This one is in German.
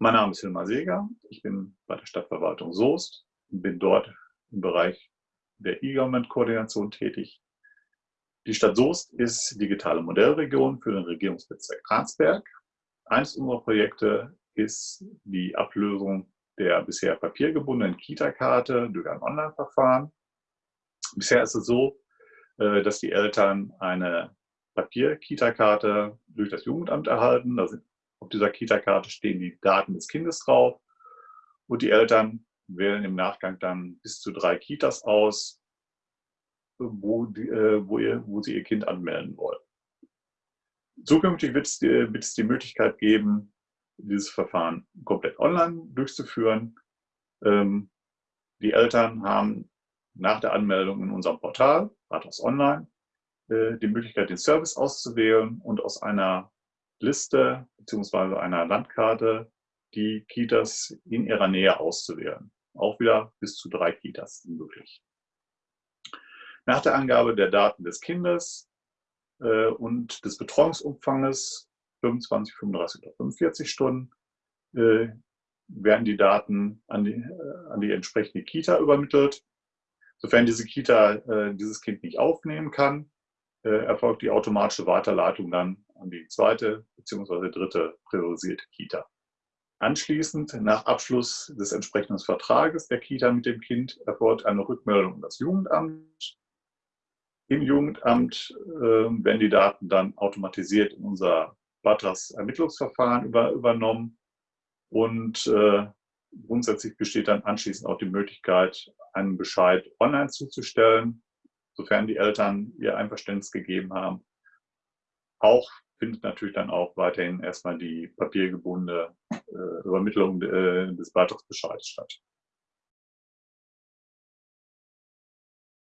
Mein Name ist Hilmar Seeger. Ich bin bei der Stadtverwaltung Soest und bin dort im Bereich der E-Government-Koordination tätig. Die Stadt Soest ist digitale Modellregion für den Regierungsbezirk Arnsberg. Eines unserer Projekte ist die Ablösung der bisher papiergebundenen Kita-Karte durch ein Online-Verfahren. Bisher ist es so, äh, dass die Eltern eine Papier-Kita-Karte durch das Jugendamt erhalten. Da sind, auf dieser Kita-Karte stehen die Daten des Kindes drauf und die Eltern wählen im Nachgang dann bis zu drei Kitas aus, wo, die, äh, wo, ihr, wo sie ihr Kind anmelden wollen. Zukünftig wird es, die, wird es die Möglichkeit geben, dieses Verfahren komplett online durchzuführen. Ähm, die Eltern haben nach der Anmeldung in unserem Portal, Rathaus Online, äh, die Möglichkeit, den Service auszuwählen und aus einer Liste bzw. einer Landkarte die Kitas in ihrer Nähe auszuwählen. Auch wieder bis zu drei Kitas möglich. Nach der Angabe der Daten des Kindes äh, und des Betreuungsumfanges 25, 35 oder 45 Stunden äh, werden die Daten an die, äh, an die entsprechende Kita übermittelt. Sofern diese Kita äh, dieses Kind nicht aufnehmen kann, erfolgt die automatische Weiterleitung dann an die zweite bzw. dritte priorisierte Kita. Anschließend, nach Abschluss des entsprechenden Vertrages der Kita mit dem Kind, erfolgt eine Rückmeldung an das Jugendamt. Im Jugendamt äh, werden die Daten dann automatisiert in unser weiteres Ermittlungsverfahren über, übernommen und äh, grundsätzlich besteht dann anschließend auch die Möglichkeit, einen Bescheid online zuzustellen, sofern die Eltern ihr Einverständnis gegeben haben. Auch findet natürlich dann auch weiterhin erstmal die papiergebundene äh, Übermittlung äh, des Beitragsbescheids statt.